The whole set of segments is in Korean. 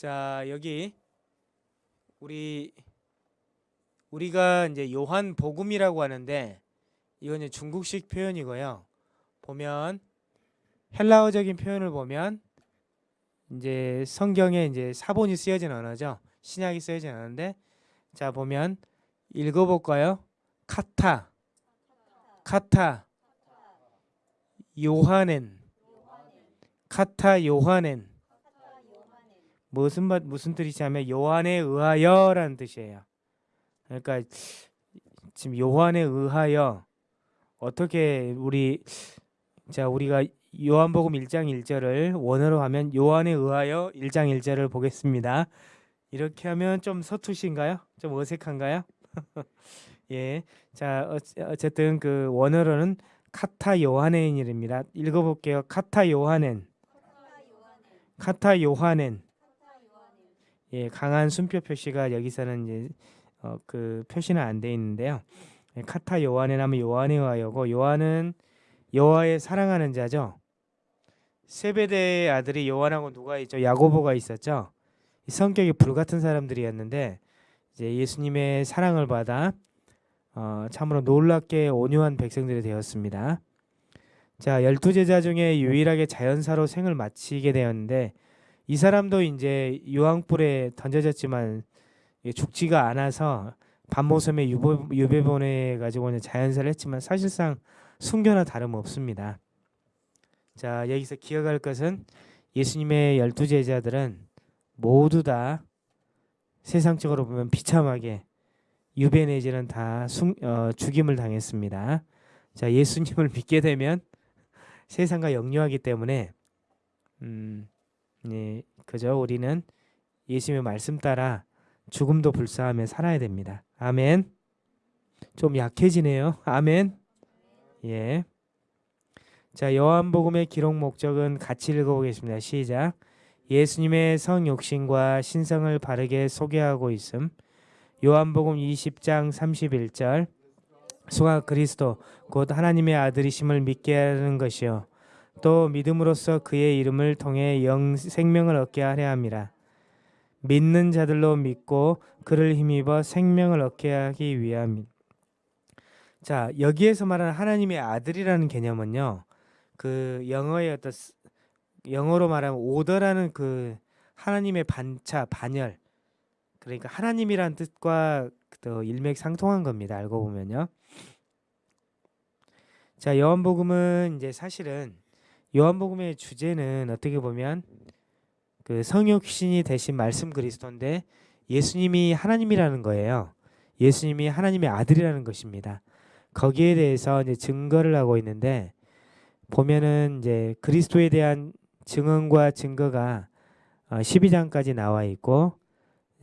자 여기 우리 우리가 이제 요한 복음이라고 하는데 이건 이제 중국식 표현이고요. 보면 헬라어적인 표현을 보면 이제 성경에 이제 사본이 쓰여진 언어죠. 신약이 쓰여진 언어인데 자 보면 읽어볼까요? 카타 카타 요하넨 카타 요하넨 무슨 말 무슨 뜻이냐면 요한에 의하여라는 뜻이에요. 그러니까 지금 요한에 의하여 어떻게 우리 자 우리가 요한복음 1장 1절을 원어로 하면 요한에 의하여 1장 1절을 보겠습니다. 이렇게 하면 좀 서투신가요? 좀 어색한가요? 예. 자, 어, 어쨌든 그 원어로는 카타 요하넨입니다. 읽어 볼게요. 카타 요하넨. 카타 요하넨. 예, 강한 순표 표시가 여기서는 이제 어, 그 표시는 안 돼 있는데요. 예, 카타 요한에 하면 요한에 의하여고 요한은 여호와의 사랑하는 자죠. 세베대의 아들이 요한하고 누가 있죠? 야고보가 있었죠. 성격이 불같은 사람들이었는데 이제 예수님의 사랑을 받아 어, 참으로 놀랍게 온유한 백성들이 되었습니다. 자, 열두 제자 중에 유일하게 자연사로 생을 마치게 되었는데 이 사람도 이제 유황불에 던져졌지만 죽지가 않아서 반모섬에 유배 보내 가지고 자연사를 했지만 사실상 순교나 다름없습니다. 자, 여기서 기억할 것은 예수님의 열두 제자들은 모두 다 세상적으로 보면 비참하게 유배 내지는 다 순, 어, 죽임을 당했습니다. 자, 예수님을 믿게 되면 세상과 역류하기 때문에 음, 네, 그저 우리는 예수님의 말씀 따라 죽음도 불사하며 살아야 됩니다. 아멘. 좀 약해지네요. 아멘. 예. 자, 요한복음의 기록 목적은 같이 읽어보겠습니다. 시작. 예수님의 성육신과 신성을 바르게 소개하고 있음. 요한복음 20장 31절. 수가 그리스도 곧 하나님의 아들이심을 믿게 하는 것이요. 또 믿음으로써 그의 이름을 통해 영 생명을 얻게 하려 함이라. 믿는 자들로 믿고 그를 힘입어 생명을 얻게 하기 위함. 자, 여기에서 말하는 하나님의 아들이라는 개념은요. 그 영어의 어떤 영어로 말하면 오더라는 그 하나님의 반차, 반열. 그러니까 하나님이란 뜻과 또 일맥상통한 겁니다. 알고 보면요. 자, 요한복음은 이제 사실은 요한복음의 주제는 어떻게 보면 그 성육신이 대신 말씀 그리스도인데 예수님이 하나님이라는 거예요. 예수님이 하나님의 아들이라는 것입니다. 거기에 대해서 이제 증거를 하고 있는데 보면은 이제 그리스도에 대한 증언과 증거가 12장까지 어, 나와 있고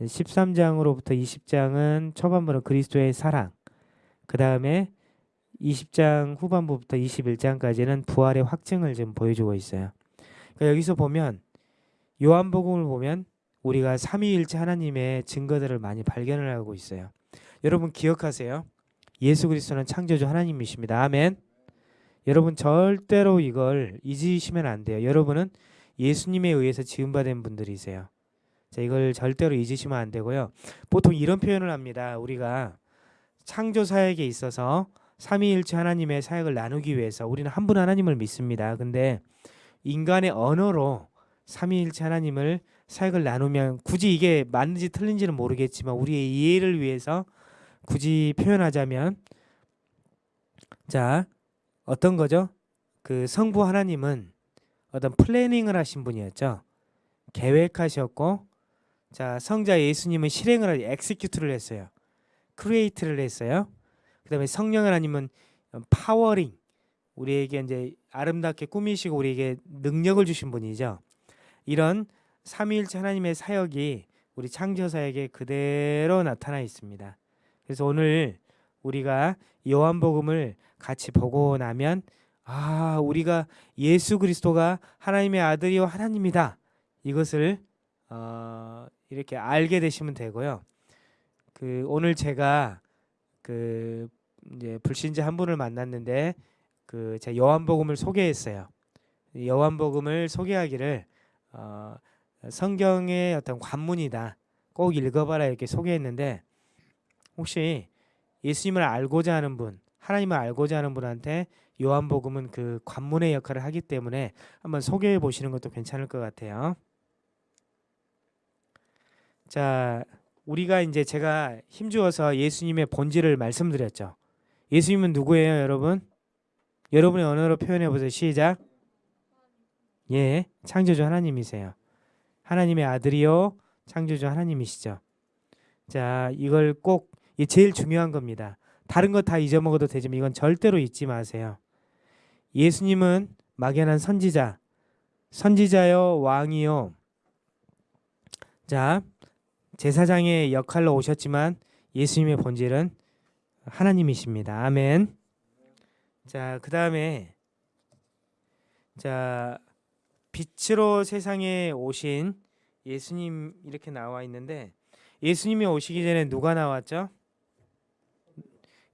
13장으로부터 20장은 초반부는 그리스도의 사랑 그 다음에 20장 후반부부터 21장까지는 부활의 확증을 좀 보여주고 있어요. 그러니까 여기서 보면 요한복음을 보면 우리가 삼위일체 하나님의 증거들을 많이 발견을 하고 있어요. 여러분 기억하세요. 예수 그리스도는 창조주 하나님이십니다. 아멘. 여러분 절대로 이걸 잊으시면 안 돼요. 여러분은 예수님에 의해서 지음받은 분들이세요. 자, 이걸 절대로 잊으시면 안 되고요. 보통 이런 표현을 합니다. 우리가 창조 사역에 있어서 삼위일체 하나님의 사역을 나누기 위해서 우리는 한 분 하나님을 믿습니다. 근데 인간의 언어로 삼위일체 하나님을 사역을 나누면 굳이 이게 맞는지 틀린지는 모르겠지만 우리의 이해를 위해서 굳이 표현하자면 자 어떤 거죠? 그 성부 하나님은 어떤 planning을 하신 분이었죠. 계획하셨고 자 성자 예수님은 실행을 하지 execute를 했어요. create를 했어요. 그 다음에 성령 하나님은 powering 우리에게 이제 아름답게 꾸미시고 우리에게 능력을 주신 분이죠. 이런 삼위일체 하나님의 사역이 우리 창조 사역에 그대로 나타나 있습니다. 그래서 오늘 우리가 요한복음을 같이 보고 나면 아 우리가 예수 그리스도가 하나님의 아들이요 하나님이다 이것을 어, 이렇게 알게 되시면 되고요. 그 오늘 제가 그 이제 불신자 한 분을 만났는데 그 제 요한복음을 소개했어요. 요한복음을 소개하기를 어, 성경의 어떤 관문이다. 꼭 읽어봐라 이렇게 소개했는데 혹시 예수님을 알고자 하는 분, 하나님을 알고자 하는 분한테 요한복음은 그 관문의 역할을 하기 때문에 한번 소개해 보시는 것도 괜찮을 것 같아요. 자, 우리가 이제 제가 힘주어서 예수님의 본질을 말씀드렸죠. 예수님은 누구예요, 여러분? 여러분의 언어로 표현해 보세요. 시작. 예, 창조주 하나님이세요. 하나님의 아들이요, 창조주 하나님이시죠. 자, 이걸 꼭 이 제일 중요한 겁니다. 다른 거 다 잊어먹어도 되지만 이건 절대로 잊지 마세요. 예수님은 막연한 선지자, 선지자요, 왕이요. 자, 제사장의 역할로 오셨지만 예수님의 본질은 하나님이십니다. 아멘. 자, 그 다음에 자 빛으로 세상에 오신 예수님 이렇게 나와 있는데 예수님이 오시기 전에 누가 나왔죠?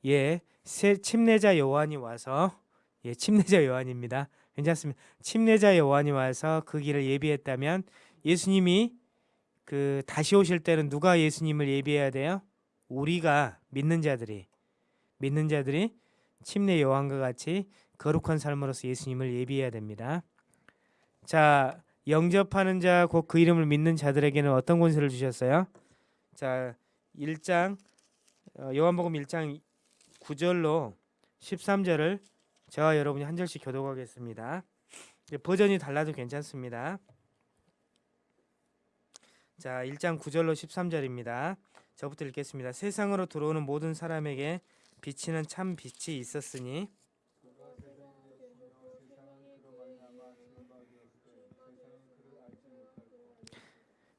예, 새 침례자 요한이 와서 예, 침례자 요한입니다. 괜찮습니다. 침례자 요한이 와서 그 길을 예비했다면 예수님이 그 다시 오실 때는 누가 예수님을 예비해야 돼요? 우리가 믿는 자들이 믿는 자들이 침례 요한과 같이 거룩한 삶으로서 예수님을 예비해야 됩니다. 자, 영접하는 자 곧 그 이름을 믿는 자들에게는 어떤 권세를 주셨어요? 자, 1장 어, 요한복음 1장 9절로 13절을 저와 여러분이 한 절씩 교독하겠습니다. 버전이 달라도 괜찮습니다. 자, 1장 9절로 13절입니다. 저부터 읽겠습니다. 세상으로 들어오는 모든 사람에게 비치는 참 빛이 있었으니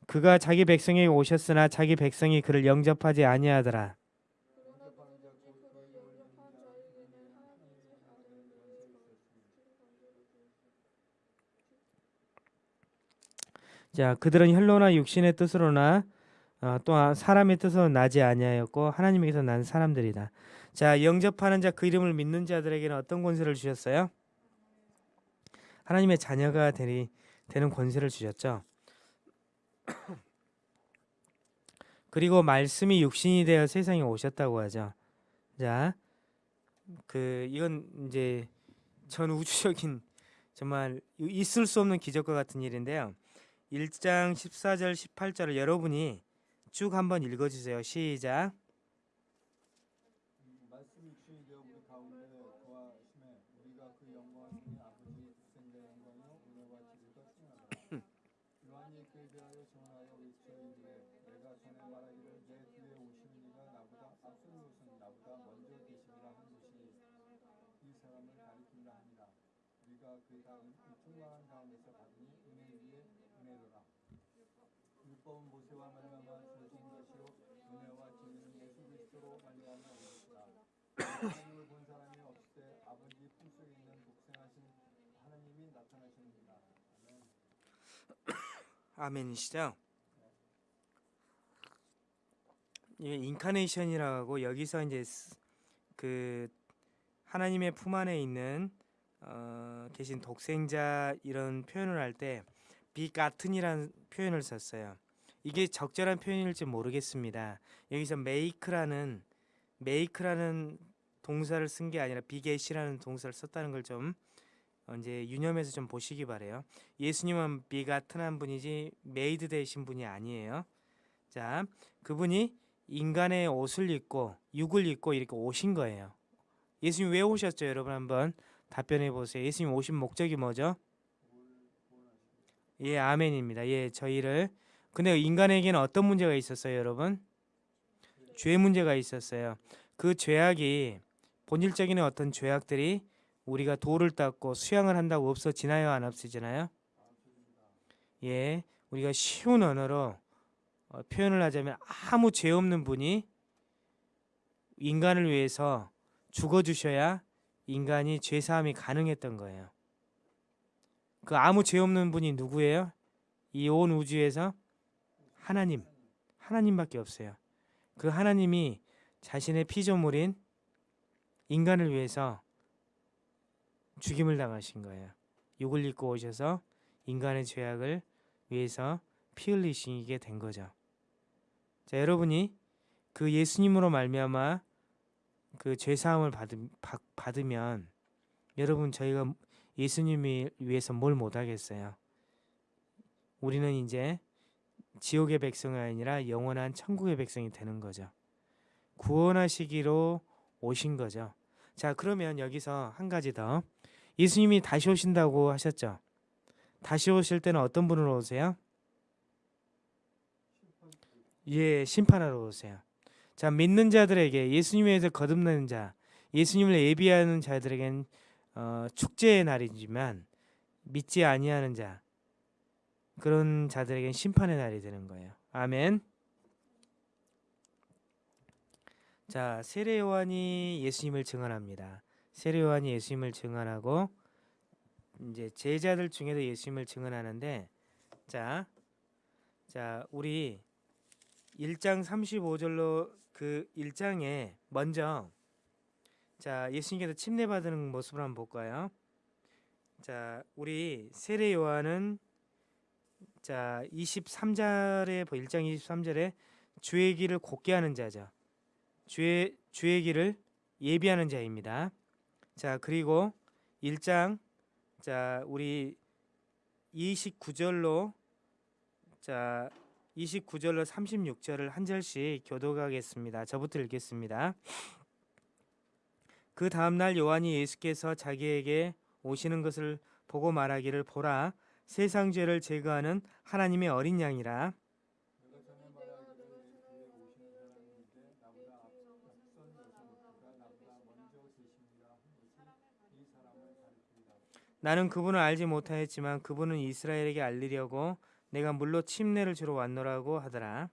그가 자기 백성에게 오셨으나 자기 백성이 그를 영접하지 아니하더라. 자, 그들은 혈로나 육신의 뜻으로나 어, 또 사람의 뜻으로 나지 아니하였고 하나님에게서 난 사람들이다. 자, 영접하는 자 그 이름을 믿는 자들에게는 어떤 권세를 주셨어요? 하나님의 자녀가 되리, 되는 권세를 주셨죠. 그리고 말씀이 육신이 되어 세상에 오셨다고 하죠. 자, 그 이건 이제 전 우주적인 정말 있을 수 없는 기적과 같은 일인데요. 1장 14절 18절을 여러분이 쭉 한번 읽어 주세요. 시작. 말씀이 육신이 되어 우리 가운데 거하심에 우리가 그 아버지 독생자 영광이요 은혜와 그 위에 은혜러라. 율법은 모세로 말미암아 주어진 것이요 은혜와 진리는 예수 그리스도로 말미암아 온 것이라. 하나님을 본 사람이 없으되 아버지 품속에 있는 독생하신 하나님이 나타내셨느니라. 아멘. 아멘이시죠? 이게 incarnation이라고 여기서 이제 스- 그 하나님의 품 안에 있는 어, 계신 독생자 이런 표현을 할 때 begotten이라는 표현을 썼어요. 이게 적절한 표현일지 모르겠습니다. 여기서 make라는 make라는 동사를 쓴 게 아니라 beget이라는 동사를 썼다는 걸 좀 이제 유념해서 좀 보시기 바래요. 예수님은 begotten 분이지 made 되신 분이 아니에요. 자, 그분이 인간의 옷을 입고 육을 입고 이렇게 오신 거예요. 예수님 왜 오셨죠, 여러분 한번 답변해 보세요. 예수님 오신 목적이 뭐죠? 예, 아멘입니다. 예, 저희를 근데 인간에게는 어떤 문제가 있었어요, 여러분? 죄 문제가 있었어요. 그 죄악이 본질적인 어떤 죄악들이 우리가 돌을 닦고 수양을 한다고 없어 지나요, 안 없어지나요? 예, 우리가 쉬운 언어로 어, 표현을 하자면 아무 죄 없는 분이 인간을 위해서 죽어 주셔야 인간이 죄 사함이 가능했던 거예요. 그 아무 죄 없는 분이 누구예요? 이 온 우주에서 하나님, 하나님밖에 없어요. 그 하나님이 자신의 피조물인 인간을 위해서 죽임을 당하신 거예요. 육을 입고 오셔서 인간의 죄악을 위해서 피 흘리시게 된 거죠. 자, 여러분이 그 예수님으로 말미암아 그 죄 사함을 받으, 받, 받으면 여러분 저희가 예수님을 위해서 뭘 못 하겠어요. 우리는 이제 지옥의 백성이 아니라 영원한 천국의 백성이 되는 거죠. 구원하시기로 오신 거죠. 자, 그러면 여기서 한 가지 더. 예수님이 다시 오신다고 하셨죠. 다시 오실 때는 어떤 분으로 오세요? 예, 심판하러 오세요. 자, 믿는 자들에게 예수님에 대해서 거듭나는 자, 예수님을 예비하는 자들에겐 어, 축제의 날이지만 믿지 아니하는 자 그런 자들에겐 심판의 날이 되는 거예요. 아멘. 자, 세례 요한이 예수님을 증언합니다. 세례 요한이 예수님을 증언하고 이제 제자들 중에도 예수님을 증언하는데 자, 자, 우리 1장 35절로 그 1장에 먼저 자, 예수님께서 침례 받는 모습을 한번 볼까요? 자, 우리 세례 요한은 자, 23절에 1장 23절에 주의 길을 곧게 하는 자죠. 주의 주의 길을 예비하는 자입니다. 자, 그리고 1장 자, 우리 29절로 자, 29절로 36절을 한 절씩 교독하겠습니다. 저부터 읽겠습니다. 그 다음 날 요한이 예수께서 자기에게 오시는 것을 보고 말하기를 보라 세상 죄를 제거하는 하나님의 어린 양이라 내가 전에 말하기를 내 뒤에 오시는 사람인데 나보다 앞- 앞선 것은 그가 나보다 먼저 계십니다 한 것이 이 사람을 가리키리라. 나는 그분을 알지 못하였지만 그분은 이스라엘에게 알리려고 내가 물로 침례를 주러 왔노라고 하더라.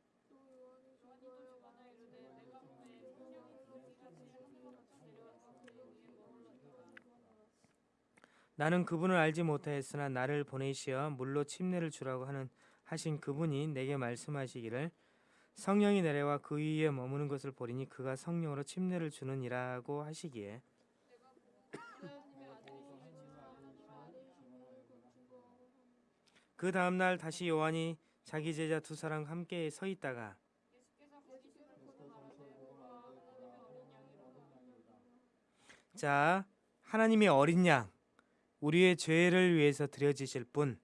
나는 그분을 알지 못하였으나 나를 보내시어 물로 침례를 주라고 하는 하신 그분이 내게 말씀하시기를 성령이 내려와 그 위에 머무는 것을 보리니 그가 성령으로 침례를 주느니라고 하시기에 그 다음 날 다시 요한이 자기 제자 두 사람 함께 서 있다가 자 하나님의 어린 양 우리의 죄를 위해서 드려지실 분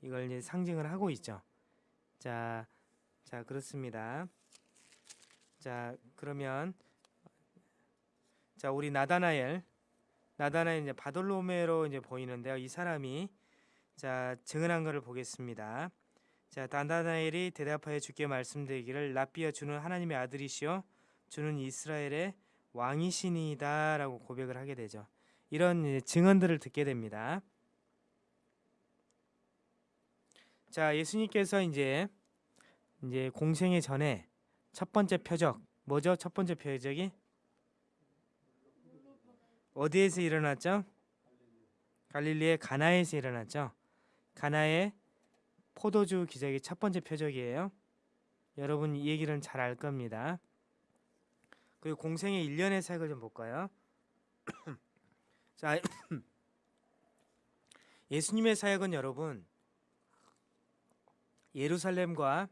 이걸 이제 상징을 하고 있죠. 자, 자 그렇습니다. 자 그러면 자 우리 나다나엘 나다나엘 이제 바돌로메로 이제 보이는데요. 이 사람이 자 증언한 것을 보겠습니다. 자 나다나엘이 대답하여 주께 말씀드리기를 랍비여 주는 하나님의 아들이시요 주는 이스라엘의 왕이시니이다라고 고백을 하게 되죠. 이런 증언들을 듣게 됩니다. 자, 예수님께서 이제 이제 공생의 전에 첫 번째 표적 뭐죠? 첫 번째 표적이 어디에서 일어났죠? 갈릴리의 가나에서 일어났죠. 가나의 포도주 기적이 첫 번째 표적이에요. 여러분 이 얘기는 잘 알 겁니다. 그리고 공생의 일련의 사역을 좀 볼까요? 자, 예수님의 사역은 여러분 예루살렘과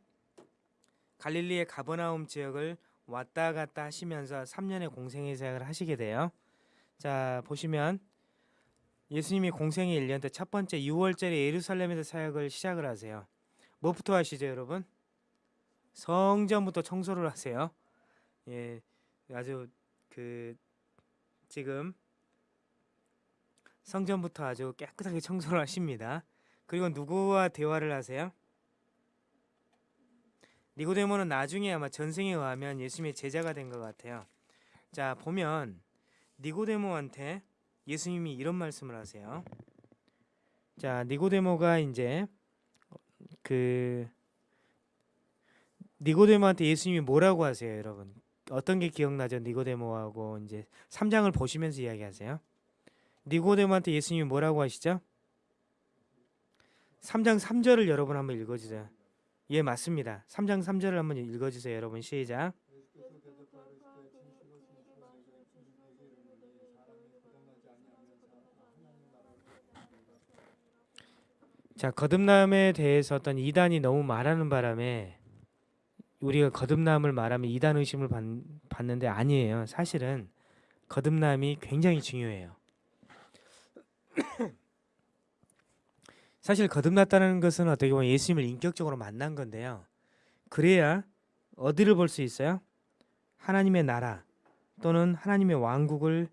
갈릴리의 가버나움 지역을 왔다 갔다 하시면서 3년의 공생의 사역을 하시게 돼요. 자, 보시면 예수님이 공생의 1년 때 첫 번째 6월절에 예루살렘에서 사역을 시작을 하세요. 뭐부터 하시죠, 여러분? 성전부터 청소를 하세요. 예, 아주 그 지금 성전부터 아주 깨끗하게 청소를 하십니다. 그리고 누구와 대화를 하세요? 니고데모는 나중에 아마 전생에 의하면 예수님의 제자가 된 것 같아요. 자 보면 니고데모한테 예수님이 이런 말씀을 하세요. 자 니고데모가 이제 그 니고데모한테 예수님이 뭐라고 하세요, 여러분? 어떤 게 기억나죠? 니고데모하고 이제 3장을 보시면서 이야기하세요. 니고데모한테 예수님이 뭐라고 하시죠? 3장 3절을 여러분 한번 읽어주세요. 예 맞습니다. 3장 3절을 한번 읽어주세요, 여러분 시작. 자 거듭남에 대해서 어떤 이단이 너무 말하는 바람에 우리가 거듭남을 말하면 이단 의심을 받, 받는데 아니에요. 사실은 거듭남이 굉장히 중요해요. 사실 거듭났다는 것은 어떻게 보면 예수님을 인격적으로 만난 건데요. 그래야 어디를 볼 수 있어요? 하나님의 나라 또는 하나님의 왕국을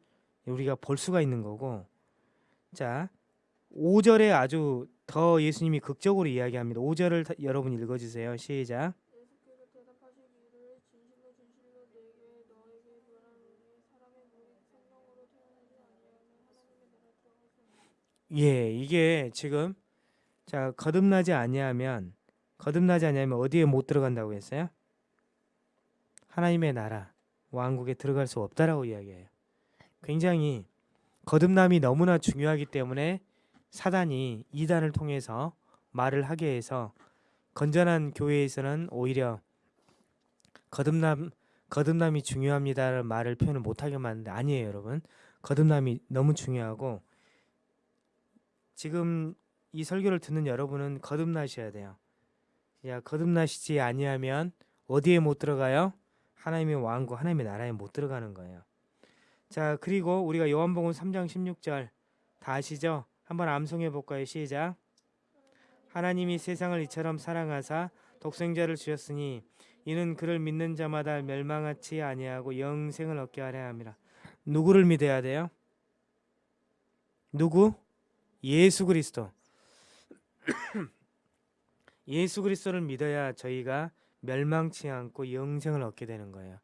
우리가 볼 수가 있는 거고 자 5절에 아주 더 예수님이 극적으로 이야기합니다. 5절을 다- 여러분 읽어주세요. 시작. 예, 이게 지금 자 거듭나지 아니하면 거듭나지 아니하면 어디에 못 들어간다고 했어요? 하나님의 나라 왕국에 들어갈 수 없다라고 이야기해요. 굉장히 거듭남이 너무나 중요하기 때문에 사단이 이단을 통해서 말을 하게 해서 건전한 교회에서는 오히려 거듭남 거듭남이 중요합니다라는 말을 표현을 못하게 만드는데 아니에요, 여러분. 거듭남이 너무 중요하고 지금 이 설교를 듣는 여러분은 거듭나셔야 돼요. 야, 거듭나시지 아니하면 어디에 못 들어가요? 하나님의 왕국, 하나님의 나라에 못 들어가는 거예요. 자, 그리고 우리가 요한복음 3장 16절 다 아시죠? 한번 암송해 볼까요? 시작. 하나님이 세상을 이처럼 사랑하사 독생자를 주셨으니 이는 그를 믿는 자마다 멸망하지 아니하고 영생을 얻게 하려 함이라. 누구를 믿어야 돼요? 누구? 예수 그리스도. 예수 그리스도를 믿어야 저희가 멸망치 않고 영생을 얻게 되는 거예요.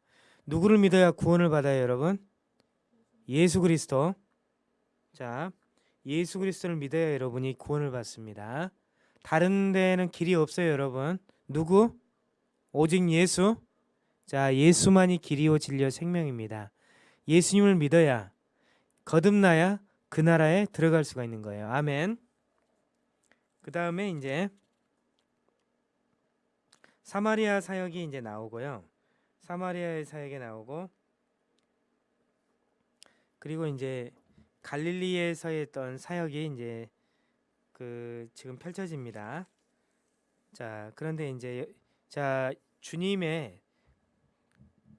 누구를 믿어야 구원을 받아요, 여러분? 예수 그리스도. 자, 예수 그리스도를 믿어야 여러분이 구원을 받습니다. 다른 데는 길이 없어요, 여러분. 누구? 오직 예수. 자, 예수만이 길이요 진리요 생명입니다. 예수님을 믿어야 거듭나야 그 나라에 들어갈 수가 있는 거예요. 아멘. 그 다음에 이제 사마리아 사역이 이제 나오고요. 사마리아의 사역이 나오고 그리고 이제 갈릴리에서 했던 사역이 이제 그 지금 펼쳐집니다. 자 그런데 이제 자 주님의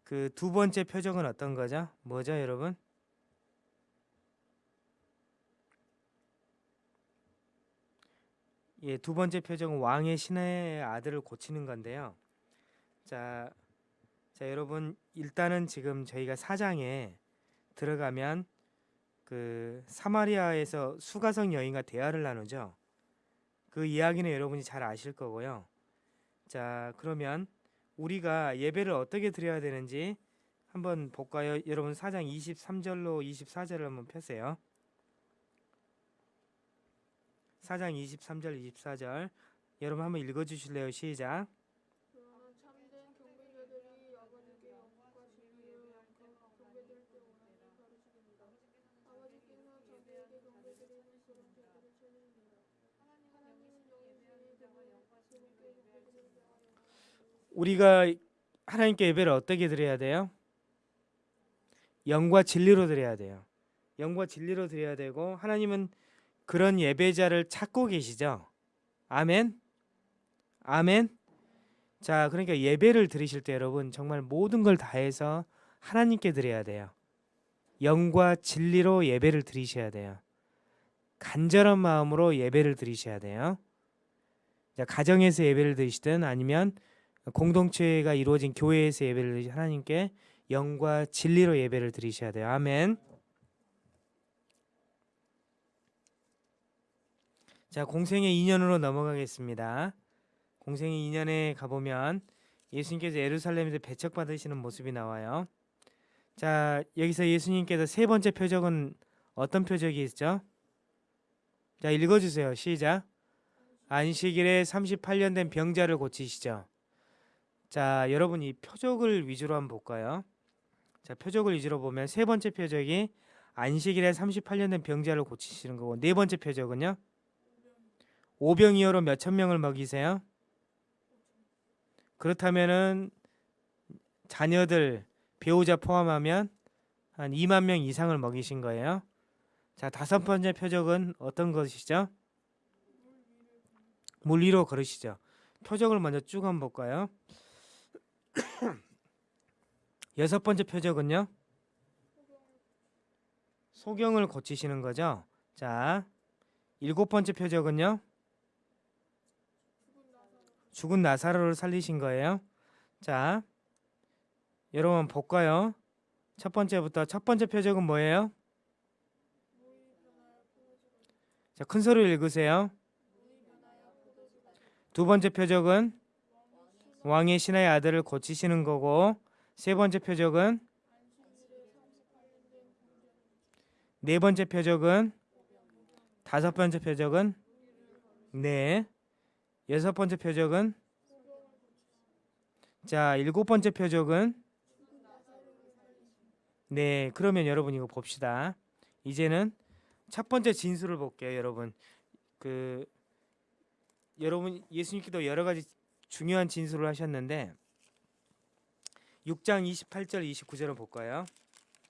그 두 번째 표적은 어떤 거죠? 뭐죠, 여러분? 예, 두 번째 표적은 왕의 신의 아들을 고치는 건데요. 자, 자 여러분 일단은 지금 저희가 사장에 들어가면 그 사마리아에서 수가성 여인과 대화를 나누죠. 그 이야기는 여러분이 잘 아실 거고요. 자, 그러면 우리가 예배를 어떻게 드려야 되는지 한번 볼까요? 여러분 사장 23절로 24절을 한번 펴세요. 사장 23절 24절 여러분 한번 읽어 주실래요? 시작. 그러나 참된 경배자들이 아버지께 영광과 진리로 그 경배드릴 때 원하는 가르치십니다. 아버지께서 자기에게 경배드리는 그런 제들을 찾으십니다. 하나님은 영이시니 그분께 경배드릴 때가 우리가 하나님께 예배를 어떻게 드려야 돼요? 영과 진리로 드려야 돼요. 영과 진리로 드려야 되고 하나님은 그런 예배자를 찾고 계시죠. 아멘. 아멘. 자, 그러니까 예배를 드리실 때 여러분 정말 모든 걸 다해서 하나님께 드려야 돼요. 영과 진리로 예배를 드리셔야 돼요. 간절한 마음으로 예배를 드리셔야 돼요. 자, 가정에서 예배를 드리시든 아니면 공동체가 이루어진 교회에서 예배를 드리 하나님께 영과 진리로 예배를 드리셔야 돼요. 아멘. 자, 공생의 2년으로 넘어가겠습니다. 공생의 2년에 가보면 예수님께서 예루살렘에서 배척받으시는 모습이 나와요. 자, 여기서 예수님께서 세 번째 표적은 어떤 표적이 있죠? 자, 읽어주세요. 시작. 안식일에 38년 된 병자를 고치시죠. 자, 여러분 이 표적을 위주로 한번 볼까요? 자, 표적을 위주로 보면 세 번째 표적이 안식일에 38년 된 병자를 고치시는 거고 네 번째 표적은요? 오병이어로 몇 천 명을 먹이세요? 그렇다면은 자녀들 배우자 포함하면 한 2만 명 이상을 먹이신 거예요. 자, 다섯 번째 표적은 어떤 것이죠? 물 위로 걸으시죠. 표적을 먼저 쭉 한번 볼까요? 여섯 번째 표적은요. 소경을 고치시는 거죠. 자, 일곱 번째 표적은요. 죽은 나사로를 살리신 거예요. 자, 여러분 볼까요? 첫 번째부터 첫 번째 표적은 뭐예요? 자, 큰 소리로 읽으세요. 두 번째 표적은 왕의 신하의 아들을 고치시는 거고. 세 번째 표적은 네 번째 표적은 다섯 번째 표적은 네. 여섯 번째 표적은 자 일곱 번째 표적은 네. 그러면 여러분 이거 봅시다. 이제는 첫 번째 진술을 볼게요 여러분. 그 여러분 예수님께도 여러 가지 중요한 진술을 하셨는데 6장 28절 29절을 볼까요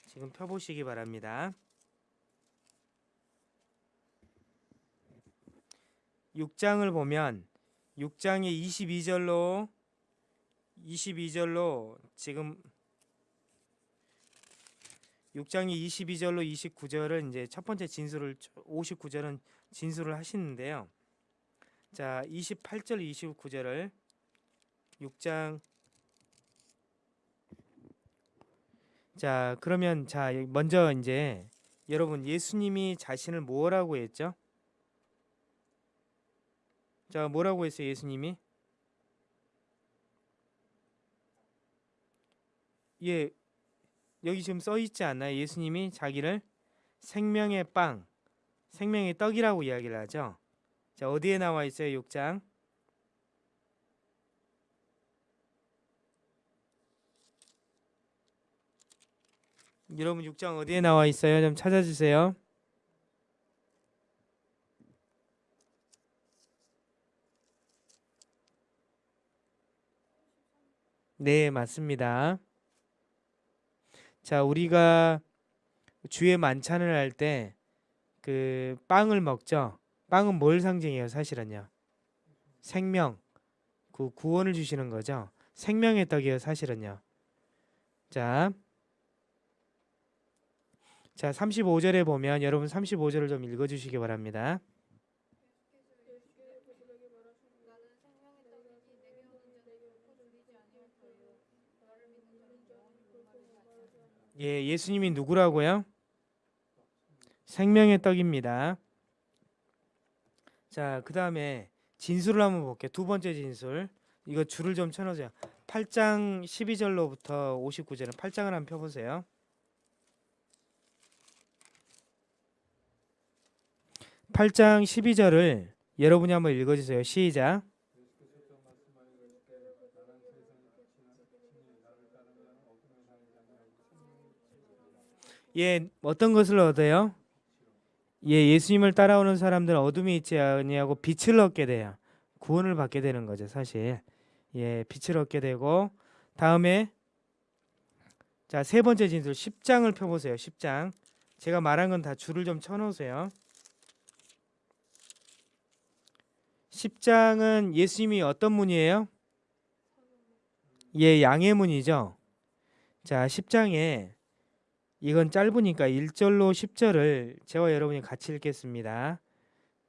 지금 펴보시기 바랍니다 6장을 보면 6장의 22절로 22절로 지금 6장의 22절로 29절은 이제 첫 번째 진술을 59절은 진술을 하시는데요. 자, 28절 29절을 6장 자, 그러면 자, 먼저 이제 여러분 예수님이 자신을 뭐라고 했죠? 자, 뭐라고 했어요, 예수님이? 예, 여기 지금 써 있지 않나요? 예수님이 자기를 생명의 빵, 생명의 떡이라고 이야기를 하죠. 자, 어디에 나와 있어요? 6장. 여러분 6장 어디에 나와 있어요? 좀 찾아주세요. 네, 맞습니다. 자, 우리가 주의 만찬을 할 때 그 빵을 먹죠. 빵은 뭘 상징해요, 사실은요? 생명, 그 구원을 주시는 거죠. 생명의 떡이에요, 사실은요. 자, 자 35절에 보면 여러분 35절을 좀 읽어 주시기 바랍니다. 예, 예수님이 누구라고요? 생명의 떡입니다. 자, 그 다음에 진술을 한번 볼게요. 두 번째 진술. 이거 줄을 좀 쳐놓으세요. 8장 12절로부터 59절은 8장을 한번 펴보세요. 8장 12절을 여러분이 한번 읽어주세요. 시작. 예, 어떤 것을 얻어요? 예, 예수님을 따라오는 사람들은 어둠이 있지 아니하고 빛을 얻게 돼요. 구원을 받게 되는 거죠, 사실. 예, 빛을 얻게 되고 다음에 자, 세 번째 진술 10장을 펴 보세요. 10장. 제가 말한 건 다 줄을 좀 쳐 놓으세요. 10장은 예수님이 어떤 문이에요? 예, 양의 문이죠. 자, 10장에 이건 짧으니까 1절로 10절을 저와 여러분이 같이 읽겠습니다.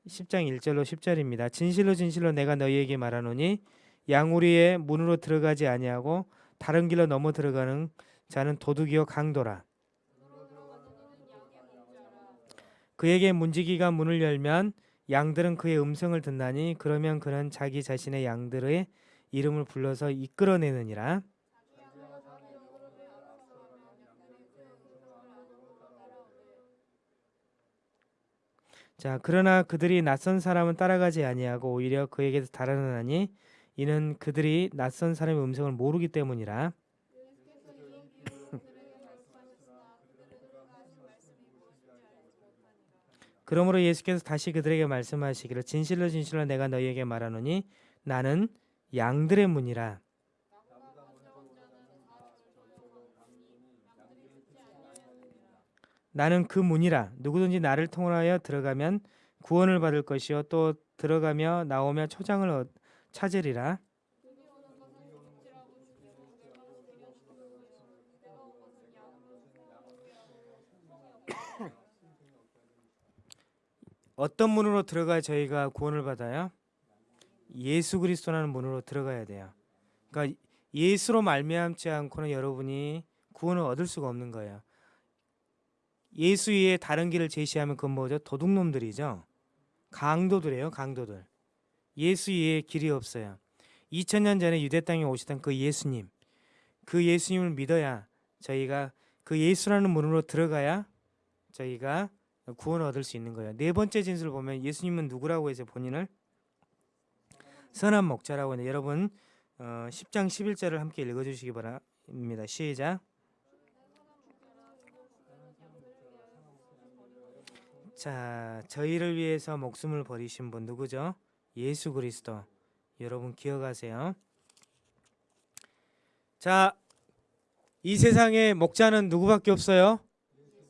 10장 1절로 10절입니다. 진실로 진실로 내가 너희에게 말하노니 양우리의 문으로 들어가지 아니하고 다른 길로 넘어 들어가는 자는 도둑이요 강도라. 그에게 문지기가 문을 열면 양들은 그의 음성을 듣나니 그러면 그는 자기 자신의 양들의 이름을 불러서 이끌어내느니라. 자 그러나 그들이 낯선 사람은 따라가지 아니하고 오히려 그에게서 달아나니 이는 그들이 낯선 사람의 음성을 모르기 때문이라. 그러므로 예수께서 다시 그들에게 말씀하시기를 진실로 진실로 내가 너희에게 말하노니 나는 양들의 문이라. 나는 그 문이라 누구든지 나를 통하여 들어가면 구원을 받을 것이요 또 들어가며 나오며 초장을 얻- 찾으리라. 어떤 문으로 들어가야 저희가 구원을 받아요? 예수 그리스도라는 문으로 들어가야 돼요. 그러니까 예수로 말미암지 않고는 여러분이 구원을 얻을 수가 없는 거예요. 예수 위에 다른 길을 제시하면 그건 뭐죠? 도둑놈들이죠. 강도들이에요, 강도들. 예수 위에 길이 없어요. 2000년 전에 유대 땅에 오시던 그 예수님, 그 예수님을 믿어야 저희가 그 예수라는 문으로 들어가야 저희가 구원을 얻을 수 있는 거예요. 네 번째 진술 보면 예수님은 누구라고 해서 본인을 선한 목자라고 하는데 여러분 어, 10장 11절을 함께 읽어주시기 바랍니다. 시작. 자, 저희를 위해서 목숨을 버리신 분 누구죠? 예수 그리스도. 여러분 기억하세요. 자, 이 세상에 목자는 누구밖에 없어요?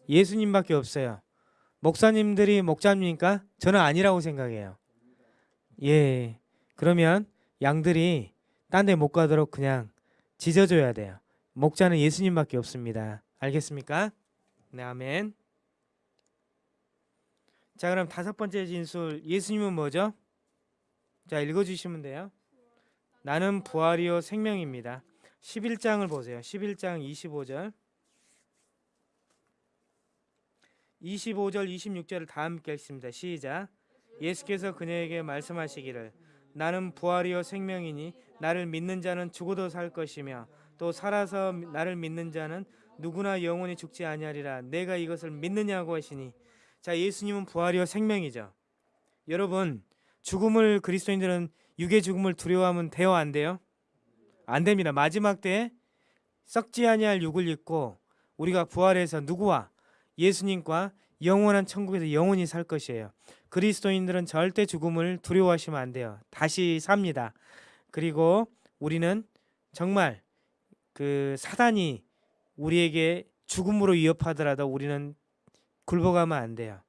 예수님밖에 없어요. 목사님들이 목자입니까? 저는 아니라고 생각해요. 예. 그러면 양들이 딴 데 못 가도록 그냥 짖어줘야 돼요. 목자는 예수님밖에 없습니다. 알겠습니까? 네, 아멘. 자, 그럼 다섯 번째 진술. 예수님은 뭐죠? 자, 읽어주시면 돼요. 나는 부활이요 생명입니다. 11장을 보세요. 11장 25절. 25절, 26절을 다 함께 읽습니다. 시작. 예수께서 그녀에게 말씀하시기를 나는 부활이요 생명이니 나를 믿는 자는 죽어도 살 것이며 또 살아서 나를 믿는 자는 누구나 영원히 죽지 아니하리라. 내가 이것을 믿느냐고 하시니 자, 예수님은 부활이요 생명이죠. 여러분, 죽음을 그리스도인들은 육의 죽음을 두려워하면 돼요, 안 돼요? 안 됩니다. 마지막 때에 썩지 아니할 육을 입고 우리가 부활해서 누구와 예수님과 영원한 천국에서 영원히 살 것이에요. 그리스도인들은 절대 죽음을 두려워하시면 안 돼요. 다시 삽니다. 그리고 우리는 정말 그 사단이 우리에게 죽음으로 위협하더라도 우리는 굴복하면 안 돼요.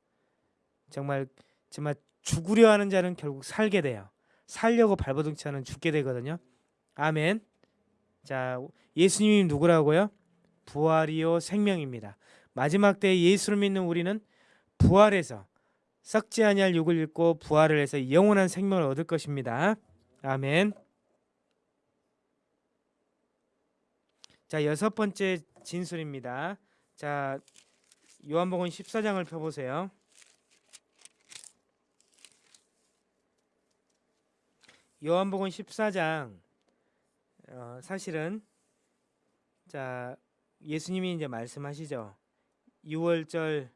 정말 정말 죽으려 하는 자는 결국 살게 돼요. 살려고 발버둥 치는 죽게 되거든요. 아멘. 자, 예수님이 누구라고요? 부활이요 생명입니다. 마지막 때 예수를 믿는 우리는 부활해서 썩지 아니할 육을 입고 부활을 해서 영원한 생명을 얻을 것입니다. 아멘. 자, 여섯 번째 진술입니다. 자, 요한복음 14장을 펴 보세요. 요한복음 14장 어, 사실은 자 예수님이 이제 말씀하시죠. 6월절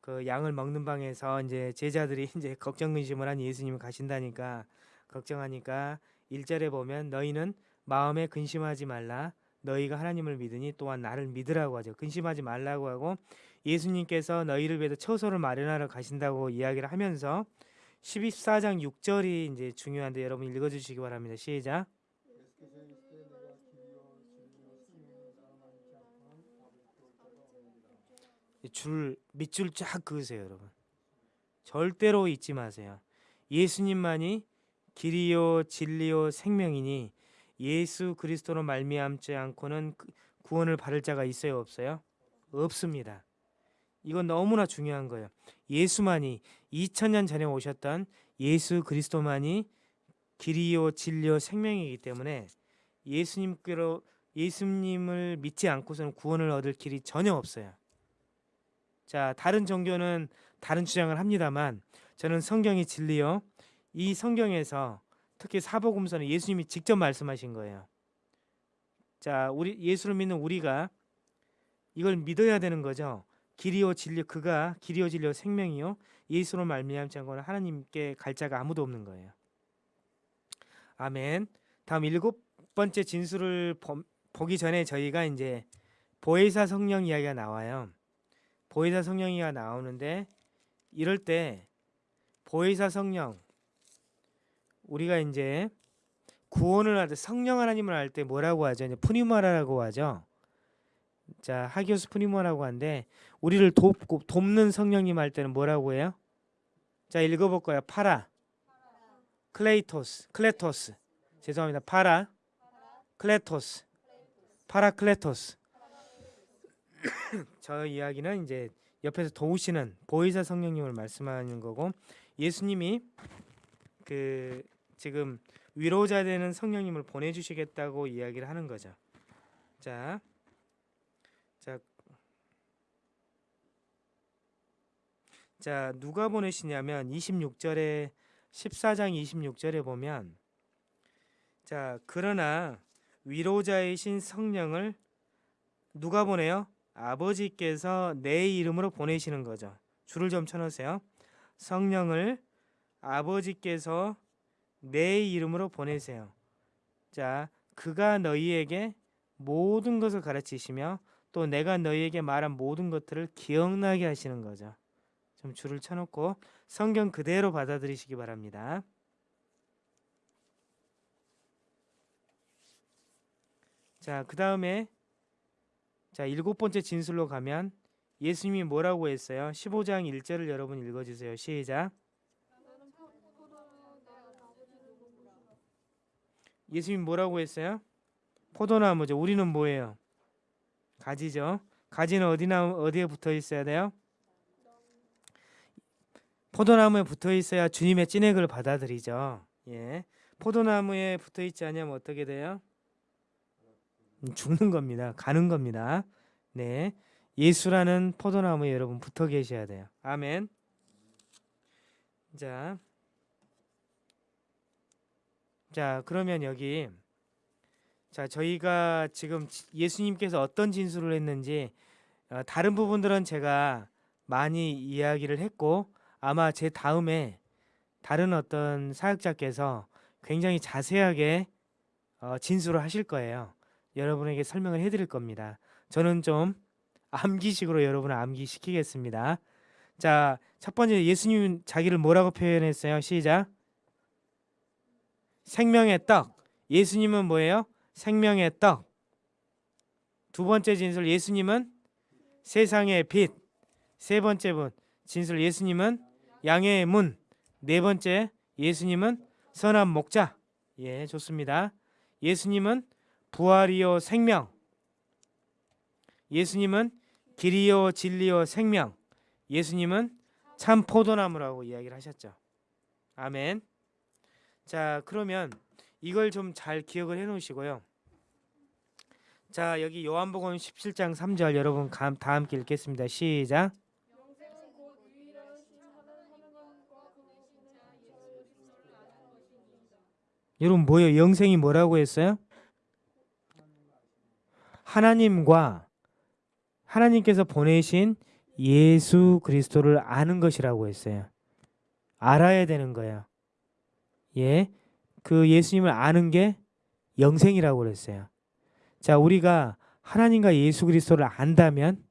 그 양을 먹는 방에서 이제 제자들이 이제 걱정 근심을 한 예수님이 가신다니까 걱정하니까 1절에 보면 너희는 마음에 근심하지 말라 너희가 하나님을 믿으니 또한 나를 믿으라고 하죠. 근심하지 말라고 하고 예수님께서 너희를 위해서 처소를 마련하러 가신다고 이야기를 하면서 14장 6절이 이제 중요한데 여러분 읽어 주시기 바랍니다. 시작. 줄 밑줄 쫙 그으세요, 여러분. 절대로 잊지 마세요. 예수님만이 길이요 진리요 생명이니 예수 그리스도로 말미암지 않고는 그- 구원을 받을 자가 있어요, 없어요? 없습니다. 이건 너무나 중요한 거예요. 예수만이 2000년 전에 오셨던 예수 그리스도만이 길이요 진리요 생명이기 때문에 예수님께로 예수님을 믿지 않고서는 구원을 얻을 길이 전혀 없어요. 자, 다른 종교는 다른 주장을 합니다만 저는 성경이 진리요. 이 성경에서 특히 사복음서는 예수님이 직접 말씀하신 거예요. 자, 우리 예수를 믿는 우리가 이걸 믿어야 되는 거죠. 길이요 진리 그가 길이요 진리요 생명이요 예수로 말미암지 않고는 하나님께 갈 자가 아무도 없는 거예요. 아멘. 다음 일곱 번째 진술을 보, 보기 전에 저희가 이제 보혜사 성령 이야기가 나와요. 보혜사 성령이가 나오는데 이럴 때 보혜사 성령 우리가 이제 구원을 할 때 성령 하나님을 할때 뭐라고 하죠? 이제 푸니마라고 하죠. 자 하기오스 푸니마라고 하는데 우리를 돕고 돕는 성령님 할 때는 뭐라고 해요? 자 읽어볼 거야. 파라, 클레이토스, 클레토스. 죄송합니다. 파라, 클레토스, 파라클레토스. 저 이야기는 이제 옆에서 도우시는 보혜사 성령님을 말씀하는 거고 예수님이 그 지금 위로자 되는 성령님을 보내주시겠다고 이야기를 하는 거죠. 자, 자, 자 누가 보내시냐면 26절에 14장 26절에 보면 자 그러나 위로자이신 성령을 누가 보내요? 아버지께서 내 이름으로 보내시는 거죠. 줄을 좀 쳐놓으세요. 성령을 아버지께서 내 이름으로 보내세요. 자, 그가 너희에게 모든 것을 가르치시며 또 내가 너희에게 말한 모든 것들을 기억나게 하시는 거죠. 좀 줄을 쳐놓고 성경 그대로 받아들이시기 바랍니다. 자, 그 다음에 자 일곱 번째 진술로 가면 예수님이 뭐라고 했어요? 15장 1절을 여러분 읽어주세요. 시작. 나는 포도나무 내 아버지를 보시라. 예수님 뭐라고 했어요? 포도나무죠. 우리는 뭐예요? 가지죠. 가지는 어디나 어디에 붙어 있어야 돼요? 포도나무에 붙어 있어야 주님의 찐액을 받아들이죠. 예. 포도나무에 붙어 있지 않으면 어떻게 돼요? 음, 죽는 겁니다. 가는 겁니다. 네. 예수라는 포도나무에 여러분 붙어 계셔야 돼요. 아멘. 자. 자, 그러면 여기 자, 저희가 지금 지- 예수님께서 어떤 진술을 했는지 어, 다른 부분들은 제가 많이 이야기를 했고 아마 제 다음에 다른 어떤 사역자께서 굉장히 자세하게 어, 진술을 하실 거예요. 여러분에게 설명을 해드릴 겁니다. 저는 좀 암기식으로 여러분을 암기시키겠습니다. 자, 첫 번째 예수님 자기를 뭐라고 표현했어요? 시작. 생명의 떡. 예수님은 뭐예요? 생명의 떡. 두 번째 진술 예수님은 세상의 빛. 세 번째 분 진술 예수님은 양의 문. 네 번째 예수님은 선한 목자. 예, 좋습니다. 예수님은 부활이요 생명. 예수님은 길이요 진리요 생명. 예수님은 참 포도나무라고 이야기를 하셨죠. 아멘. 자, 그러면 이걸 좀 잘 기억을 해 놓으시고요. 자, 여기 요한복음 17장 3절 여러분 감- 다 함께 읽겠습니다. 시작. 여러분 뭐예요? 영생이 뭐라고 했어요? 하나님과 하나님께서 보내신 예수 그리스도를 아는 것이라고 했어요. 알아야 되는 거예요. 예. 그 예수님을 아는 게 영생이라고 그랬어요. 자, 우리가 하나님과 예수 그리스도를 안다면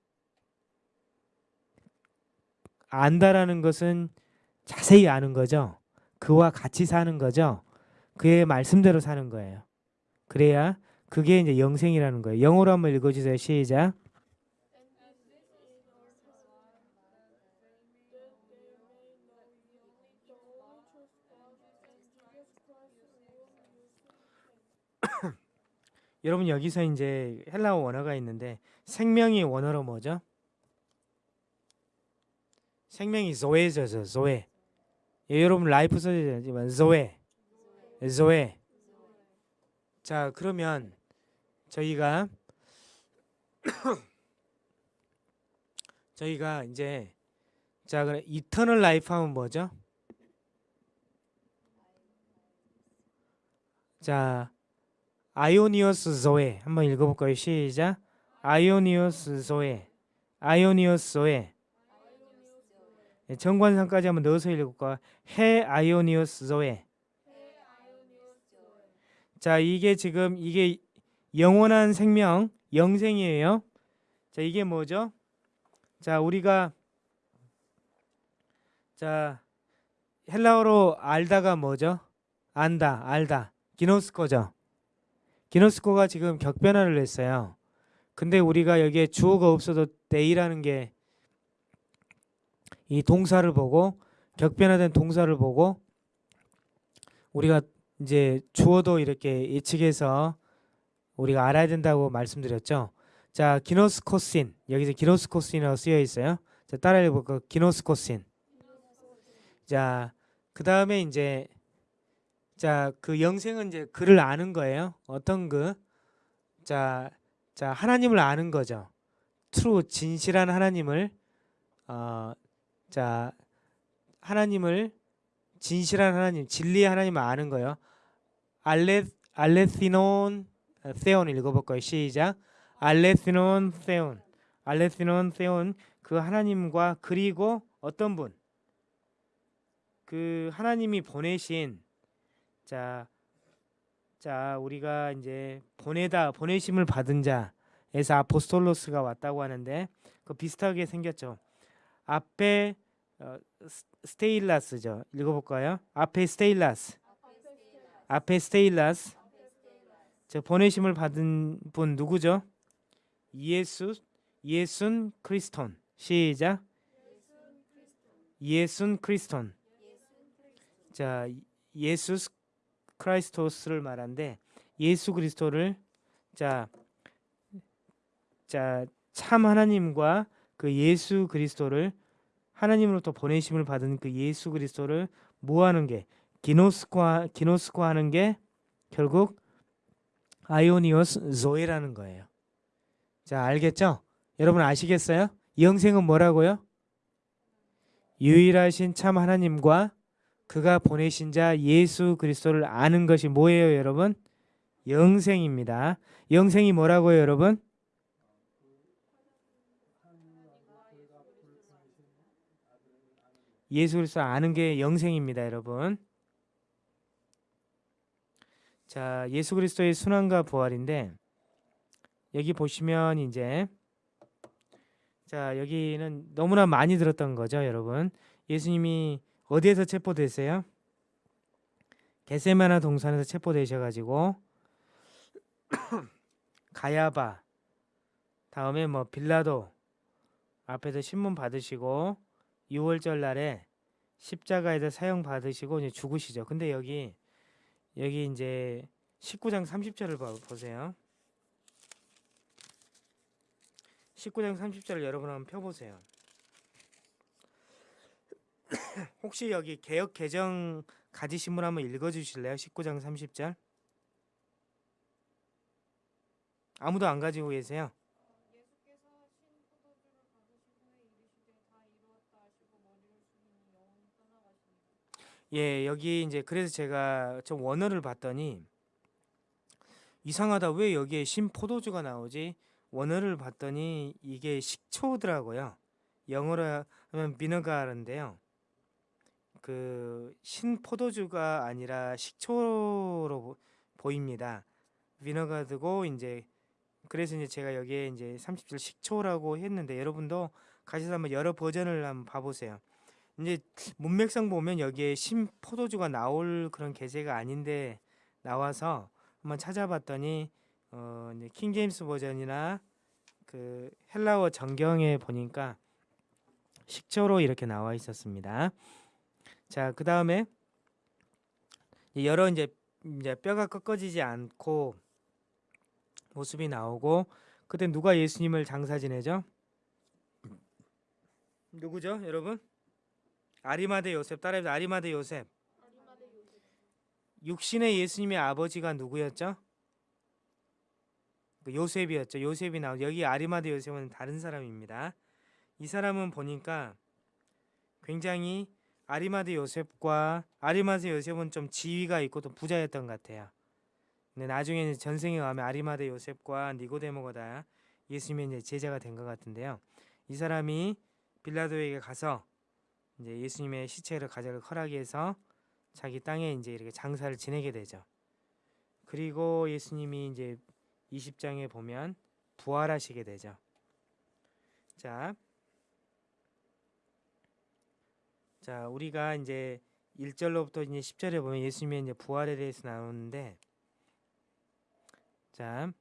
안다라는 것은 자세히 아는 거죠. 그와 같이 사는 거죠. 그의 말씀대로 사는 거예요. 그래야 그게 이제 영생이라는 거예요. 영어로 한번 읽어주세요. 시작. 여러분 여기서 이제 헬라어 원어가 있는데 생명이 원어로 뭐죠? 생명이 zoe죠, zoe. 예, 여러분 life 써지지만 zoe, zoe. 자 그러면 저희가 저희가 이제 자 그래 eternal life 하면 뭐죠? 자 아이오니오스 조에 한번 읽어볼까요? 시작. 아이오니오스 조에, 아이오니오스 조에. 예, 정관상까지 한번 넣어서 읽을까? 해 아이오니오스 조에. 자 이게 지금 이게 영원한 생명, 영생이에요. 자 이게 뭐죠? 자 우리가 자 헬라어로 알다가 뭐죠? 안다, 알다. 기노스코죠. 기노스코가 지금 격변화를 했어요. 근데 우리가 여기에 주어가 없어도 데이라는 게 이 동사를 보고 격변화된 동사를 보고 우리가 이제 주어도 이렇게 예측해서 우리가 알아야 된다고 말씀드렸죠. 자, 기노스코신 여기서 기노스코신이라고 쓰여 있어요. 자, 따라 읽어볼까요? 기노스코신. 자, 그 다음에 이제 자, 그 영생은 이제 그를 아는 거예요. 어떤 그? 자, 자 하나님을 아는 거죠. 트루 진실한 하나님을 어, 자 하나님을 진실한 하나님, 진리의 하나님을 아는 거예요. 알레 알레시논 세온 읽어볼까요? 시작. 알레시논 세온, 알레시논 세온 그 하나님과 그리고 어떤 분? 그 하나님이 보내신 자, 자 우리가 이제 보내다 보내심을 받은 자에서 아포스톨로스가 왔다고 하는데 그 비슷하게 생겼죠. 아페 어, 스- 스테일라스죠. 읽어볼까요? 아페스테일라스. 아페스테일라스. 저 보내심을 받은 분 누구죠? 예수 예순 크리스톤. 시작. 예순 크리스톤. 자, 예수 크라이스토스를 말한데 예수 그리스도를 자, 자, 참 하나님과 그 예수 그리스도를 하나님으로부터 보내심을 받은 그 예수 그리스도를 모하는 게 기노스과 기노스과 하는 게 결국 아이오니오스 조에라는 거예요. 자, 알겠죠? 여러분 아시겠어요? 영생은 뭐라고요? 유일하신 참 하나님과 그가 보내신 자 예수 그리스도를 아는 것이 뭐예요, 여러분? 영생입니다. 영생이 뭐라고요, 여러분? 예수 그리스도 아는 게 영생입니다, 여러분. 자, 예수 그리스도의 순환과 부활인데 여기 보시면 이제 자, 여기는 너무나 많이 들었던 거죠, 여러분. 예수님이 어디에서 체포되세요? 게세마나 동산에서 체포되셔 가지고 가야바 다음에 뭐 빌라도 앞에서 신문 받으시고 6월절 날에 십자가에서 사형 받으시고 이제 죽으시죠. 근데 여기 여기 이제 19장 30절을 봐 보세요. 19장 30절을 여러분 한번 펴 보세요. 혹시 여기 개혁 개정 가지신 분 한번 읽어 주실래요? 19장 30절. 아무도 안 가지고 계세요? 예수께서 신 포도주를 받으신 후에 이르시되 다 이루었다 하시고 머리를 숙이니 영혼이 떠나가시니라. 예, 여기 이제 그래서 제가 좀 원어를 봤더니 이상하다. 왜 여기에 신 포도주가 나오지? 원어를 봤더니 이게 식초더라고요. 영어로 하면 비너가르인데요. 그 신 포도주가 아니라 식초로 보- 보입니다. 비너가드고 이제 그래서 이제 제가 여기에 이제 30절 식초라고 했는데 여러분도 가셔서 한번 여러 버전을 한번 봐보세요. 이제 문맥상 보면 여기에 신 포도주가 나올 그런 계제가 아닌데 나와서 한번 찾아봤더니 어 이제 킹 제임스 버전이나 그 헬라어 정경에 보니까 식초로 이렇게 나와 있었습니다. 자, 그 다음에 여러 이제 이제 뼈가 꺾어지지 않고 모습이 나오고 그때 누가 예수님을 장사 지내죠? 누구죠, 여러분? 아리마대 요셉 요셉. 아리마대 요셉 육신의 예수님의 아버지가 누구였죠? 그 요셉이었죠. 요셉이 나오 여기 아리마대 요셉은 다른 사람입니다. 이 사람은 보니까 굉장히 아리마대 요셉과 아리마대 요셉은 좀 지위가 있고 또 부자였던 것 같아요. 근데 나중에 이제 전생에 가면 아리마대 요셉과 니고데모가 다 예수님의 이제 제자가 된 것 같은데요. 이 사람이 빌라도에게 가서 이제 예수님의 시체를 가져갈 허락해서 자기 땅에 이제 이렇게 장사를 지내게 되죠. 그리고 예수님이 이제 20장에 보면 부활하시게 되죠. 자, 자 우리가 이제 1절로부터 이제 10절에 보면 예수님의 이제 부활에 대해서 나오는데, 자,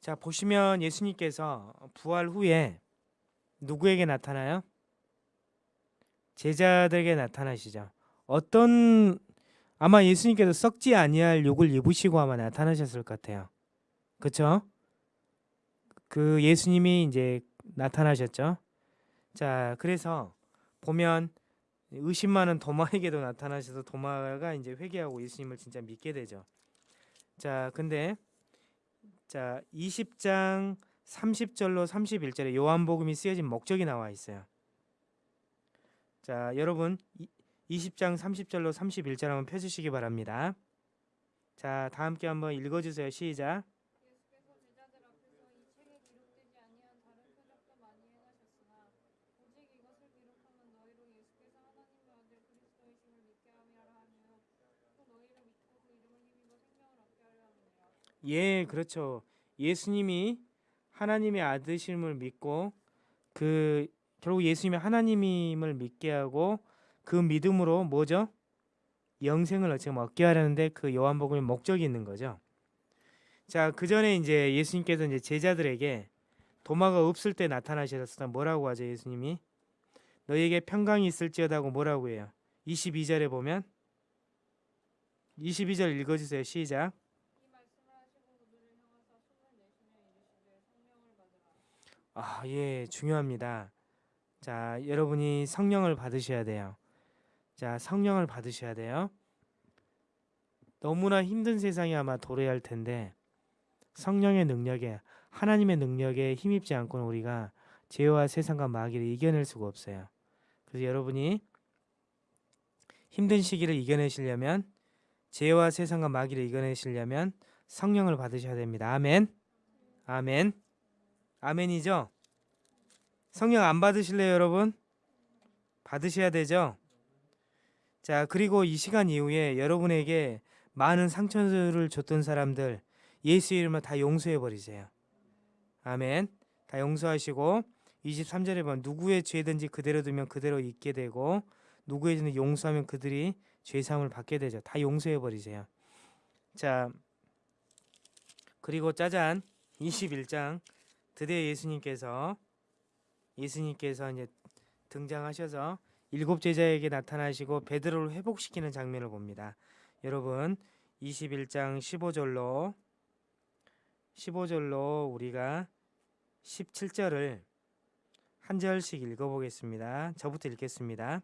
자 보시면 예수님께서 부활 후에 누구에게 나타나요? 제자들에게 나타나시죠. 어떤 아마 예수님께서 썩지 아니할 욕을 입으시고 아마 나타나셨을 것 같아요. 그렇죠? 그 예수님이 이제 나타나셨죠. 자, 그래서 보면 의심 많은 도마에게도 나타나셔서 도마가 이제 회개하고 예수님을 진짜 믿게 되죠. 자, 근데 자, 20장 30절로 31절에 요한복음이 쓰여진 목적이 나와 있어요. 자, 여러분 이- 20장 30절로 31절 한번 펴 주시기 바랍니다. 자, 다 함께 한번 읽어 주세요. 시작. 그 예, 그렇죠. 예수님이 하나님의 아드심을 믿고 그 결국 예수님이 하나님임을 믿게 하고 그 믿음으로 뭐죠? 영생을 지금 얻게 하려는데 그 요한복음의 목적이 있는 거죠. 자, 그 전에 이제 예수님께서 이제 제자들에게 도마가 없을 때 나타나셨을 때 뭐라고 하죠, 예수님이? 너희에게 평강이 있을지어다고 뭐라고 해요? 22절에 보면 22절 읽어 주세요. 시작. 이 말씀을 하시고 그들을 향하사 숨을 내쉬며 이르시되 성령을 받으라 아, 예, 중요합니다. 자, 여러분이 성령을 받으셔야 돼요. 자, 성령을 받으셔야 돼요. 너무나 힘든 세상이 아마 도래할 텐데 성령의 능력에 하나님의 능력에 힘입지 않고는 우리가 죄와 세상과 마귀를 이겨낼 수가 없어요. 그래서 여러분이 힘든 시기를 이겨내시려면 죄와 세상과 마귀를 이겨내시려면 성령을 받으셔야 됩니다. 아멘. 아멘. 아멘이죠? 성령 안 받으실래요, 여러분? 받으셔야 되죠? 자, 그리고 이 시간 이후에 여러분에게 많은 상처를 줬던 사람들 예수 이름으로 다 용서해 버리세요. 아멘. 다 용서하시고 23절에 보면 누구의 죄든지 그대로 두면 그대로 잊게 되고 누구의 죄는 용서하면 그들이 죄 사함을 받게 되죠. 다 용서해 버리세요. 자, 그리고 짜잔 21장 드디어 예수님께서 예수님께서 이제 등장하셔서 일곱 제자에게 나타나시고 베드로를 회복시키는 장면을 봅니다. 여러분 21장 15절로 15절로 우리가 17절을 한 절씩 읽어보겠습니다. 저부터 읽겠습니다.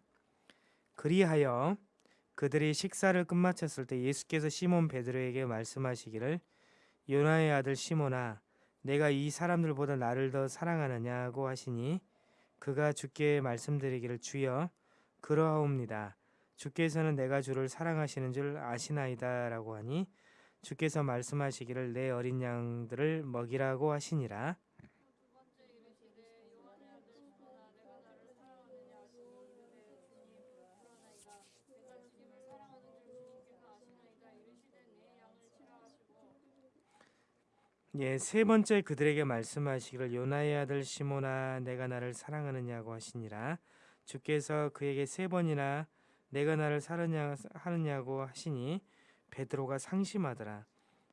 그리하여 그들이 식사를 끝마쳤을 때 예수께서 시몬 베드로에게 말씀하시기를 요나의 아들 시몬아 내가 이 사람들보다 나를 더 사랑하느냐고 하시니 그가 주께 말씀드리기를 주여 그러하옵니다. 주께서는 내가 주를 사랑하시는 줄 아시나이다 라고 하니 주께서 말씀하시기를 내 어린 양들을 먹이라고 하시니라. 두 번째 이르시되 요한의 아들 시몬아 내가 나를 사랑하느냐 하시니 주님 그러나이다 내가 주님을 사랑하는 줄 주님께서 아시나이다 이르시되 내 양을 치라 하시고 예, 세 번째 그들에게 말씀하시기를 요나의 아들 시몬아 내가 나를 사랑하느냐고 하시니라. 주께서 그에게 세 번이나 내가 나를 사랑하느냐 하느냐고 하시니 베드로가 상심하더라.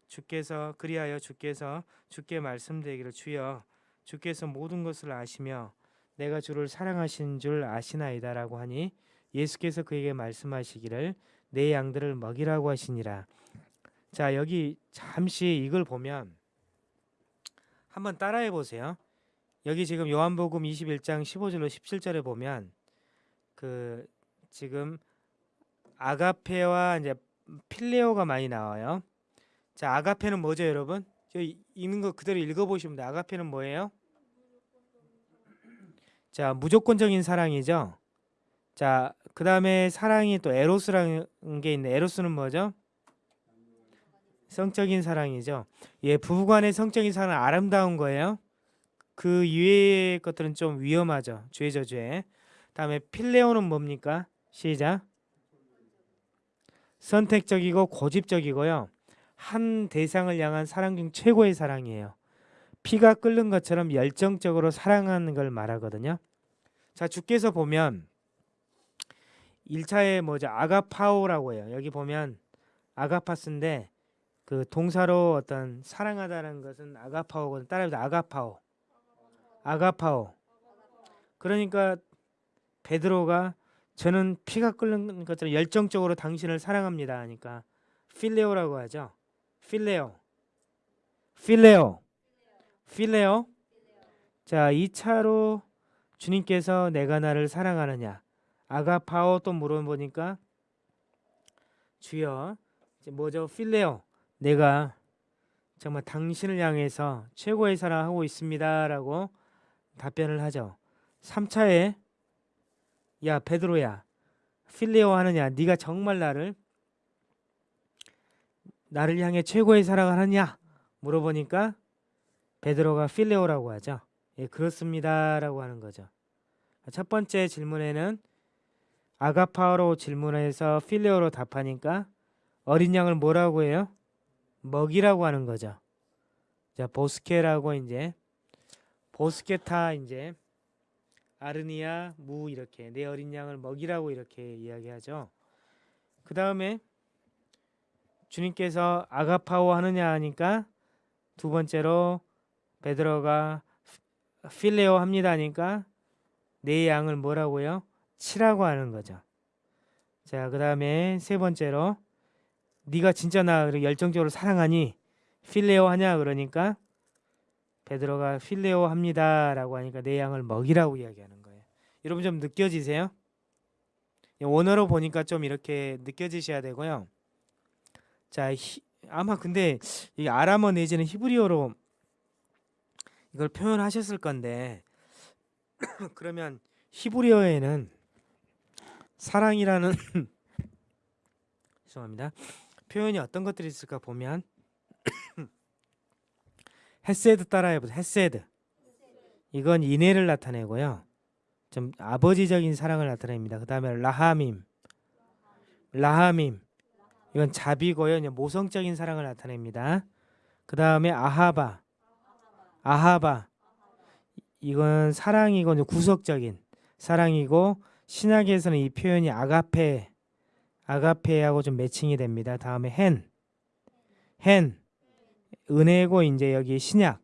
주께서 그리하여 주께서 주께 말씀드리기를 주여 주께서 모든 것을 아시며 내가 주를 사랑하신 줄 아시나이다라고 하니 예수께서 그에게 말씀하시기를 내 양들을 먹이라고 하시니라. 자, 여기 잠시 이걸 보면 한번 따라해 보세요. 여기 지금 요한복음 21장 15절로 17절에 보면 그 지금 아가페와 이제 필레오가 많이 나와요. 자, 아가페는 뭐죠, 여러분? 저 이- 읽는 거 그대로 읽어 보시면 돼요. 아가페는 뭐예요? 자, 무조건적인 사랑이죠. 자, 그다음에 사랑이 또 에로스라는 게 있는데 에로스는 뭐죠? 성적인 사랑이죠. 예, 부부간의 성적인 사랑은 아름다운 거예요. 그 이외의 것들은 좀 위험하죠. 죄죠, 죄. 다음에 필레오는 뭡니까? 시작. 선택적이고 고집적이고요. 한 대상을 향한 사랑 중 최고의 사랑이에요. 피가 끓는 것처럼 열정적으로 사랑하는 걸 말하거든요. 자, 주께서 보면 1차에 뭐죠? 아가파오라고 해요. 여기 보면 아가파스인데 그 동사로 어떤 사랑하다는 것은 아가파오거든. 따라해서 아가파오. 아가파오. 그러니까 베드로가 저는 피가 끓는 것처럼 열정적으로 당신을 사랑합니다 하니까 필레오라고 하죠. 필레오. 필레오. 필레오. 자, 2차로 주님께서 내가 나를 사랑하느냐? 아가파오 또 물어보니까 주여 이제 뭐죠? 필레오. 내가 정말 당신을 향해서 최고의 사랑하고 있습니다 라고 답변을 하죠. 3차에 야 베드로야 필레오 하느냐 네가 정말 나를 나를 향해 최고의 사랑을 하냐 물어보니까 베드로가 필레오라고 하죠. 예, 그렇습니다 라고 하는 거죠. 첫 번째 질문에는 아가파오로 질문해서 필레오로 답하니까 어린 양을 뭐라고 해요? 먹이라고 하는 거죠. 자, 보스케라고 이제 보스케타 이제 아르니아 무 이렇게 내 어린 양을 먹이라고 이렇게 이야기하죠. 그 다음에 주님께서 아가파오 하느냐 하니까 두 번째로 베드로가 필레오 합니다 하니까 내 양을 뭐라고요? 치라고 하는 거죠. 자, 그 다음에 세 번째로 네가 진짜 나 열정적으로 사랑하니 필레오 하냐 그러니까 베드로가 필레오 합니다라고 하니까 내 양을 먹이라고 이야기하는 거예요. 여러분 좀 느껴지세요? 원어로 보니까 좀 이렇게 느껴지셔야 되고요. 자, 히, 아마 근데 이 아람어 내지는 히브리어로 이걸 표현하셨을 건데 그러면 히브리어에는 사랑이라는 죄송합니다. 표현이 어떤 것들이 있을까 보면 헤세드 따라해보세요. 헤세드. 이건 인애를 나타내고요. 좀 아버지적인 사랑을 나타냅니다. 그 다음에 라하밈. 라하밈. 이건 자비고요. 모성적인 사랑을 나타냅니다. 그 다음에 아하바. 아하바. 이건 사랑이고 구속적인 사랑이고 신약에서는 이 표현이 아가페 아가페하고 좀 매칭이 됩니다. 다음에 헨. 헨. 은혜고 이제 여기 신약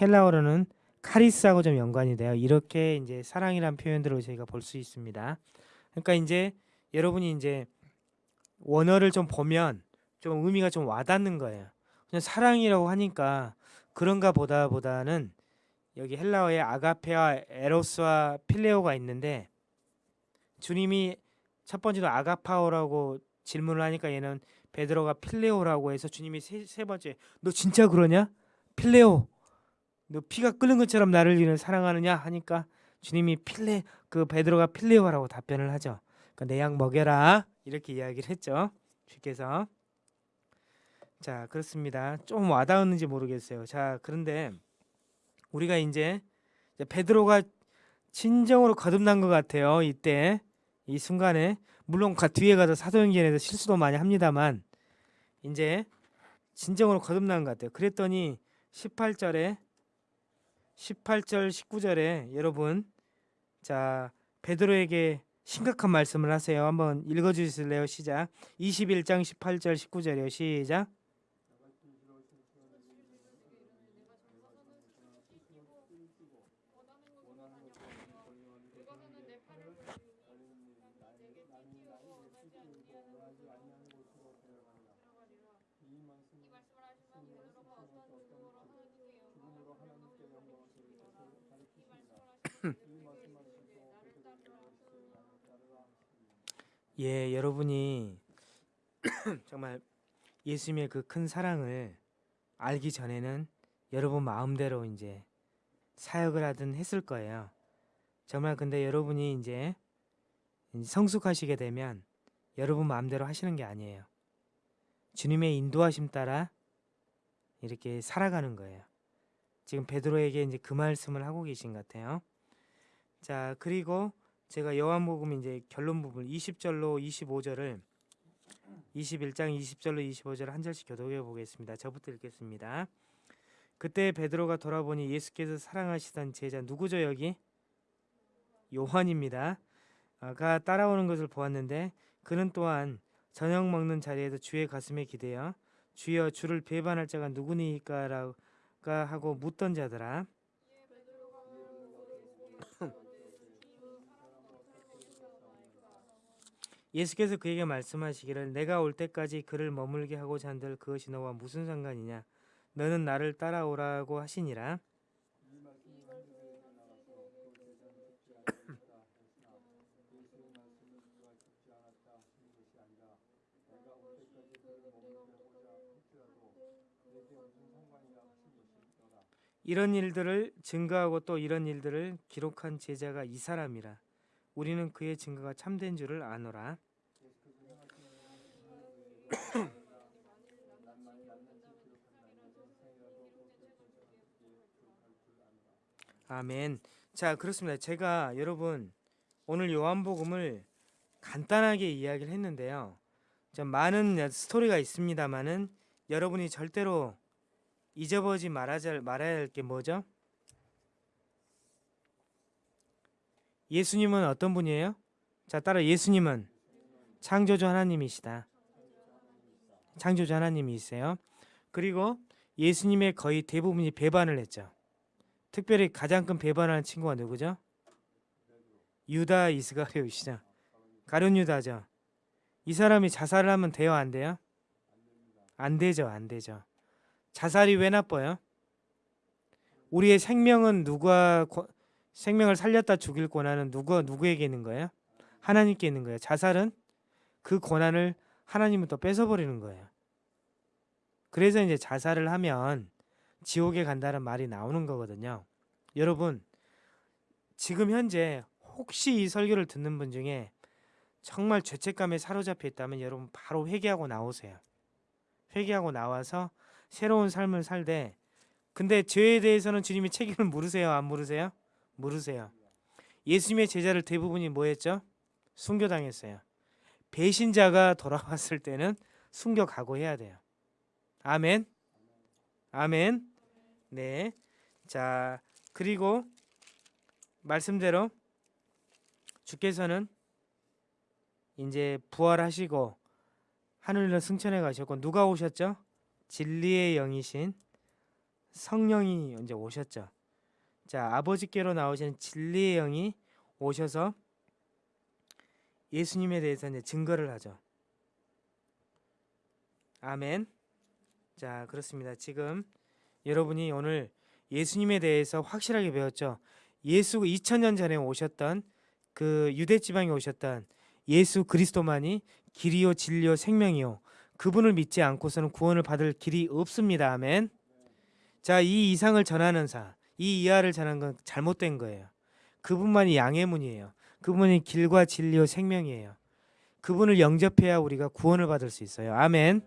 헬라어로는 카리스하고 좀 연관이 돼요. 이렇게 이제 사랑이란 표현들을 저희가 볼 수 있습니다. 그러니까 이제 여러분이 이제 원어를 좀 보면 좀 의미가 좀 와닿는 거예요. 그냥 사랑이라고 하니까 그런가 보다 보다는 여기 헬라어에 아가페와 에로스와 필레오가 있는데 주님이 첫 번째로 아가파오라고 질문을 하니까 얘는 베드로가 필레오라고 해서 주님이 세, 세 번째 너 진짜 그러냐? 필레오 너 피가 끓는 것처럼 나를 이는 사랑하느냐 하니까 주님이 필레 그 베드로가 필레오라고 답변을 하죠. 그러니까 내양 먹여라 이렇게 이야기를 했죠. 주께서 자 그렇습니다. 좀 와닿았는지 모르겠어요. 자 그런데 우리가 이제 베드로가 진정으로 거듭난 것 같아요. 이때 이 순간에 물론 가, 뒤에 가서 사도행전에서 실수도 많이 합니다만 이제 진정으로 거듭난 것 같아요. 그랬더니 18절에 18절 19절에 여러분 자 베드로에게 심각한 말씀을 하세요. 한번 읽어 주실래요? 시작. 21장 18절 19절이요. 시작. 예, 여러분이 정말 예수님의 그 큰 사랑을 알기 전에는 여러분 마음대로 이제 사역을 하든 했을 거예요. 정말 근데 여러분이 이제 성숙하시게 되면 여러분 마음대로 하시는 게 아니에요. 주님의 인도하심 따라 이렇게 살아가는 거예요. 지금 베드로에게 이제 그 말씀을 하고 계신 것 같아요. 자, 그리고 제가 요한복음 이제 결론 부분 20절로 25절을 21장 20절로 25절 한 절씩 교독해 보겠습니다. 저부터 읽겠습니다. 그때 베드로가 돌아보니 예수께서 사랑하시던 제자 누구죠 여기? 요한입니다. 가 따라오는 것을 보았는데 그는 또한 저녁 먹는 자리에서 주의 가슴에 기대어 주여 주를 배반할 자가 누구니까 라고 하고 묻던 자들아 예수께서 그에게 말씀하시기를 내가 올 때까지 그를 머물게 하고자 한들 그것이 너와 무슨 상관이냐? 너는 나를 따라오라고 하시니라. 이런 일들을 증거하고 또 이런 일들을 기록한 제자가 이 사람이라 우리는 그의 증거가 참된 줄을 아노라 아멘. 자, 그렇습니다. 제가 여러분 오늘 요한복음을 간단하게 이야기를 했는데요. 좀 많은 스토리가 있습니다만은 여러분이 절대로 잊어버리지 말아야, 말아야 할 게 뭐죠? 예수님은 어떤 분이에요? 자, 따라 예수님은 창조주 하나님이시다. 창조주 하나님이세요. 그리고 예수님의 거의 대부분이 배반을 했죠. 특별히 가장 큰 배반하는 친구가 누구죠? 유다 이스가리오시죠. 가룟 유다죠. 이 사람이 자살을 하면 돼요, 안 돼요? 안 되죠, 안 되죠. 자살이 왜 나빠요? 우리의 생명은 누가 고- 생명을 살렸다 죽일 권한은 누구 누구에게 있는 거예요? 하나님께 있는 거예요. 자살은 그 권한을 하나님은 또 뺏어버리는 거예요. 그래서 이제 자살을 하면 지옥에 간다는 말이 나오는 거거든요. 여러분 지금 현재 혹시 이 설교를 듣는 분 중에 정말 죄책감에 사로잡혀 있다면 여러분 바로 회개하고 나오세요. 회개하고 나와서 새로운 삶을 살되 근데 죄에 대해서는 주님이 책임을 물으세요 안 물으세요? 물으세요. 예수님의 제자를 대부분이 뭐 했죠? 순교당했어요. 배신자가 돌아왔을 때는 순교 각오해야 돼요. 아멘. 아멘. 네. 자, 그리고 말씀대로 주께서는 이제 부활하시고 하늘로 승천해 가셨고 누가 오셨죠? 진리의 영이신 성령이 이제 오셨죠. 자, 아버지께로 나오신 진리의 영이 오셔서 예수님에 대해서 이제 증거를 하죠. 아멘. 자, 그렇습니다. 지금 여러분이 오늘 예수님에 대해서 확실하게 배웠죠. 예수 2000년 전에 오셨던 그 유대 지방에 오셨던 예수 그리스도만이 길이요 진리요 생명이요 그분을 믿지 않고서는 구원을 받을 길이 없습니다. 아멘. 자, 이 이상을 전하는 사, 이 이하를 전하는 건 잘못된 거예요. 그분만이 양의 문이에요. 그분이 길과 진리요 생명이에요. 그분을 영접해야 우리가 구원을 받을 수 있어요. 아멘.